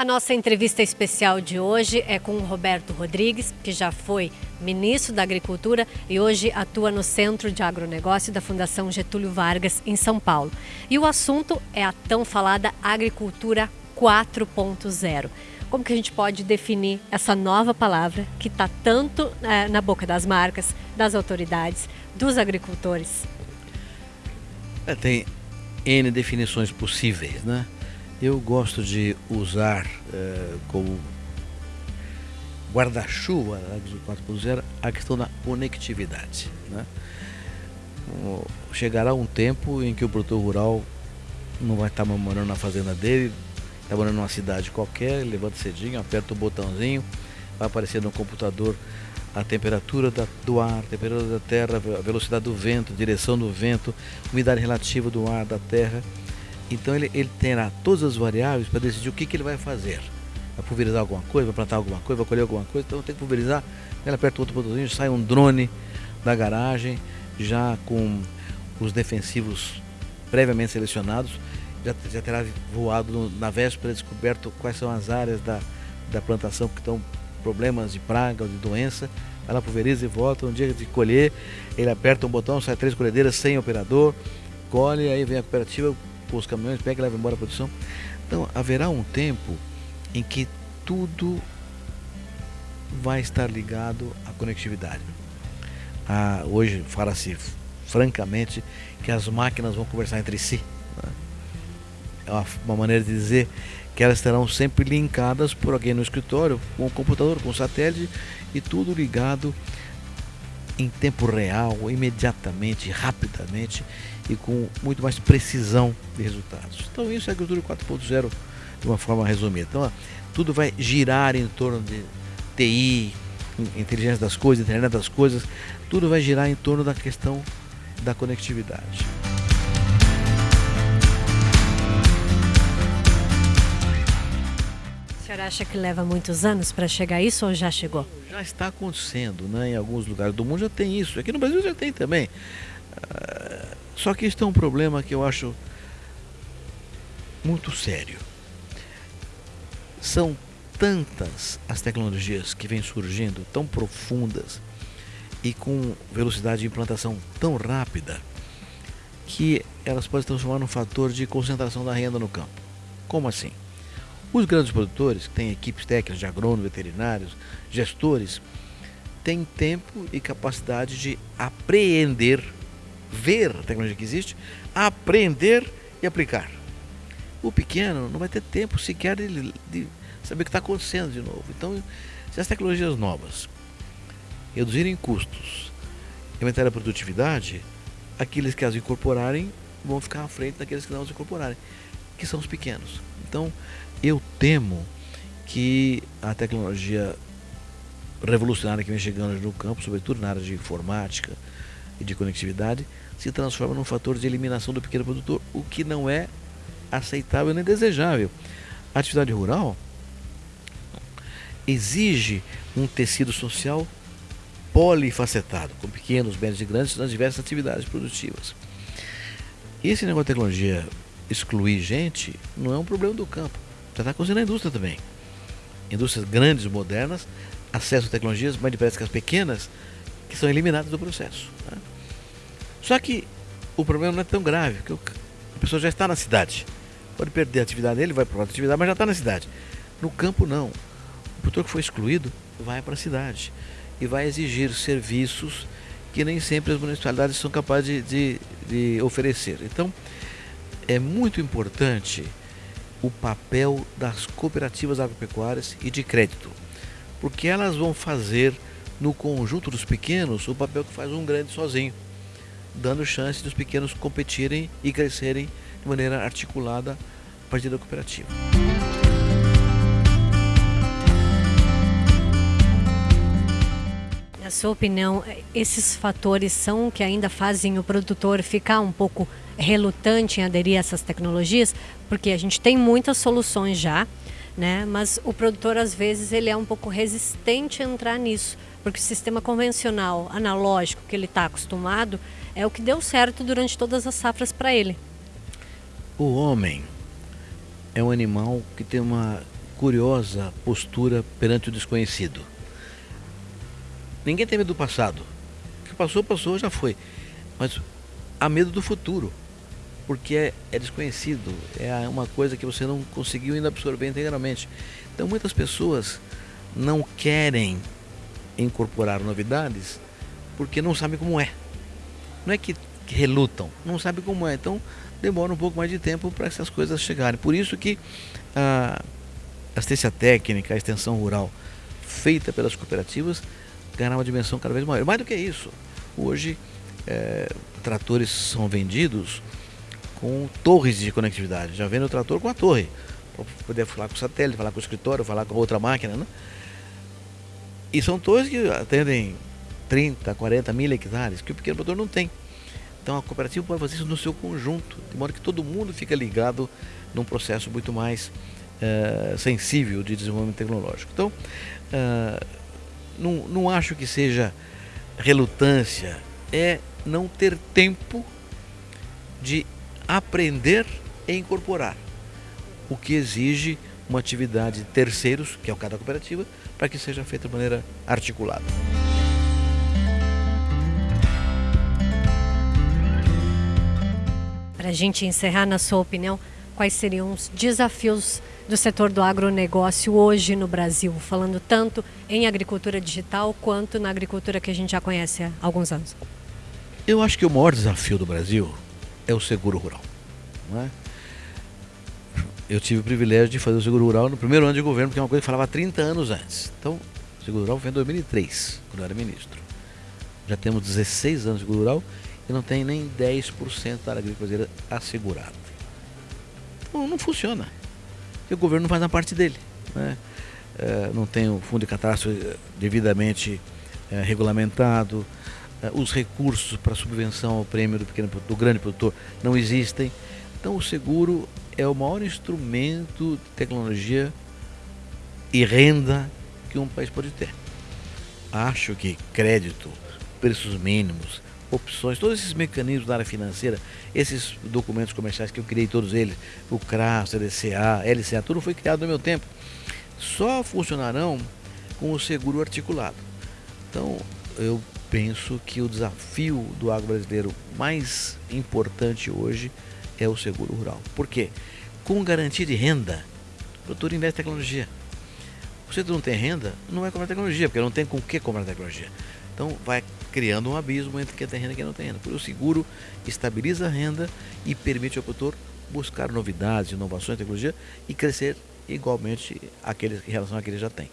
A nossa entrevista especial de hoje é com o Roberto Rodrigues, que já foi ministro da Agricultura e hoje atua no Centro de Agronegócio da Fundação Getúlio Vargas, em São Paulo. E o assunto é a tão falada Agricultura 4.0. Como que a gente pode definir essa nova palavra que está tanto é, na boca das marcas, das autoridades, dos agricultores? É, tem N definições possíveis, né? Eu gosto de usar uh, como guarda-chuva da 4.0 a questão da conectividade. Né? Chegará um tempo em que o produtor rural não vai estar morando na fazenda dele, está morando numa cidade qualquer, levanta cedinho, aperta o botãozinho, vai aparecer no computador a temperatura do ar, a temperatura da terra, a velocidade do vento, a direção do vento, umidade relativa do ar, da terra então ele, ele terá todas as variáveis para decidir o que, que ele vai fazer. Vai pulverizar alguma coisa, vai plantar alguma coisa, vai colher alguma coisa, então tem que pulverizar. Ele aperta outro botãozinho, sai um drone da garagem, já com os defensivos previamente selecionados, já, já terá voado no, na véspera, descoberto quais são as áreas da, da plantação que estão problemas de praga ou de doença. Lá, pulveriza e volta. Um dia de colher, ele aperta um botão, sai três colhedeiras sem operador, colhe, aí vem a cooperativa, os caminhões, pega e leva embora a produção. Então haverá um tempo em que tudo vai estar ligado à conectividade. Ah, hoje fala-se francamente que as máquinas vão conversar entre si. Né? É uma, maneira de dizer que elas estarão sempre linkadas por alguém no escritório, com o computador, com o satélite e tudo ligado em tempo real, imediatamente, rapidamente e com muito mais precisão de resultados. Então isso é a agricultura 4.0 de uma forma resumida. Então tudo vai girar em torno de TI, inteligência das coisas, internet das coisas, tudo vai girar em torno da questão da conectividade. O senhor acha que leva muitos anos para chegar a isso ou já chegou? Já está acontecendo, né? Em alguns lugares do mundo já tem isso. Aqui no Brasil já tem também. Só que isso é um problema que eu acho muito sério. São tantas as tecnologias que vêm surgindo, tão profundas e com velocidade de implantação tão rápida, que elas podem transformar num fator de concentração da renda no campo. Como assim? Os grandes produtores, que têm equipes técnicas de agrônomos, veterinários, gestores, têm tempo e capacidade de apreender ver a tecnologia que existe, aprender e aplicar. O pequeno não vai ter tempo sequer de, de saber o que está acontecendo de novo. Então, se as tecnologias novas reduzirem custos e aumentar a produtividade, aqueles que as incorporarem vão ficar à frente daqueles que não as incorporarem, que são os pequenos. Então, eu temo que a tecnologia revolucionária que vem chegando no campo, sobretudo na área de informática, e de conectividade se transforma num fator de eliminação do pequeno produtor, o que não é aceitável nem desejável. A atividade rural exige um tecido social polifacetado, com pequenos, médios e grandes, nas diversas atividades produtivas. Esse negócio de tecnologia excluir gente não é um problema do campo. Já está acontecendo na indústria também. Indústrias grandes, modernas, acesso a tecnologias mais depressa que as pequenas, que são eliminadas do processo. Né? Só que o problema não é tão grave, porque a pessoa já está na cidade. Pode perder a atividade dele, vai para outra atividade, mas já está na cidade. No campo, não. O produtor que foi excluído vai para a cidade e vai exigir serviços que nem sempre as municipalidades são capazes de, de, de oferecer. Então, é muito importante o papel das cooperativas agropecuárias e de crédito, porque elas vão fazer no conjunto dos pequenos o papel que faz um grande sozinho dando chance dos pequenos competirem e crescerem de maneira articulada a partir da cooperativa. Na sua opinião, esses fatores são que ainda fazem o produtor ficar um pouco relutante em aderir a essas tecnologias? Porque a gente tem muitas soluções já, né? mas o produtor às vezes ele é um pouco resistente a entrar nisso, porque o sistema convencional, analógico, que ele está acostumado, é o que deu certo durante todas as safras para ele. O homem é um animal que tem uma curiosa postura perante o desconhecido. Ninguém tem medo do passado. O que passou, passou, já foi. Mas há medo do futuro, porque é, é desconhecido, é uma coisa que você não conseguiu ainda absorver integralmente. Então muitas pessoas não querem incorporar novidades porque não sabem como é. Não é que, relutam, não sabem como é. Então demora um pouco mais de tempo para essas coisas chegarem. Por isso que a assistência técnica, a extensão rural feita pelas cooperativas ganhar uma dimensão cada vez maior. Mais do que isso, hoje é, tratores são vendidos com torres de conectividade. Já vende o trator com a torre, para poder falar com o satélite, falar com o escritório, falar com outra máquina. Né? E são torres que atendem 30, 40 mil hectares, que o pequeno produtor não tem. Então a cooperativa pode fazer isso no seu conjunto, de modo que todo mundo fica ligado num processo muito mais uh, sensível de desenvolvimento tecnológico. Então, uh, não, não acho que seja relutância, é não ter tempo de aprender e incorporar, o que exige uma atividade de terceiros, que é o caso da cooperativa, para que seja feita de maneira articulada. Para a gente encerrar, na sua opinião, quais seriam os desafios do setor do agronegócio hoje no Brasil, falando tanto em agricultura digital quanto na agricultura que a gente já conhece há alguns anos? Eu acho que o maior desafio do Brasil é o seguro rural. É? Eu tive o privilégio de fazer o seguro rural no primeiro ano de governo, porque é uma coisa que falava 30 anos antes. Então, o seguro rural foi em 2003, quando eu era ministro. Já temos 16 anos de seguro rural e não tem nem 10% da área agrícola brasileira assegurada. Então não funciona. Porque o governo não faz a parte dele. Né? É, não tem o fundo de catástrofe eh, devidamente é, regulamentado, os recursos para subvenção ao prêmio do, pequeno, do grande produtor não existem. Então o seguro é o maior instrumento de tecnologia e renda que um país pode ter. Acho que crédito, preços mínimos, opções, todos esses mecanismos da área financeira, esses documentos comerciais que eu criei todos eles, o CRA, o CDCA, LCA, tudo foi criado no meu tempo, só funcionarão com o seguro articulado. Então, eu penso que o desafio do agro brasileiro mais importante hoje é o seguro rural. Por quê? Com garantia de renda, o produtor investe em tecnologia. Se você não tem renda, não vai comprar tecnologia, porque não tem com o que comprar tecnologia. Então vai criando um abismo entre quem tem renda e quem não tem renda. Por o seguro estabiliza a renda e permite ao produtor buscar novidades, inovações, tecnologia e crescer igualmente aqueles, em relação àquele que já tem.